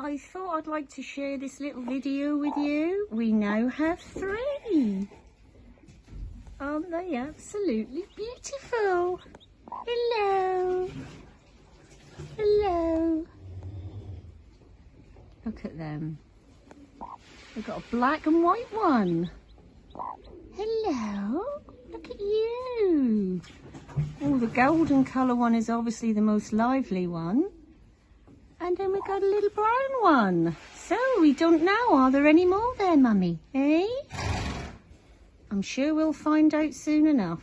I thought I'd like to share this little video with you. We now have three. Aren't they absolutely beautiful? Hello. Hello. Look at them. We've got a black and white one. Hello. Look at you. Oh, the golden colour one is obviously the most lively one. And then we got a little brown one. So we don't know, are there any more there, Mummy? Eh? I'm sure we'll find out soon enough.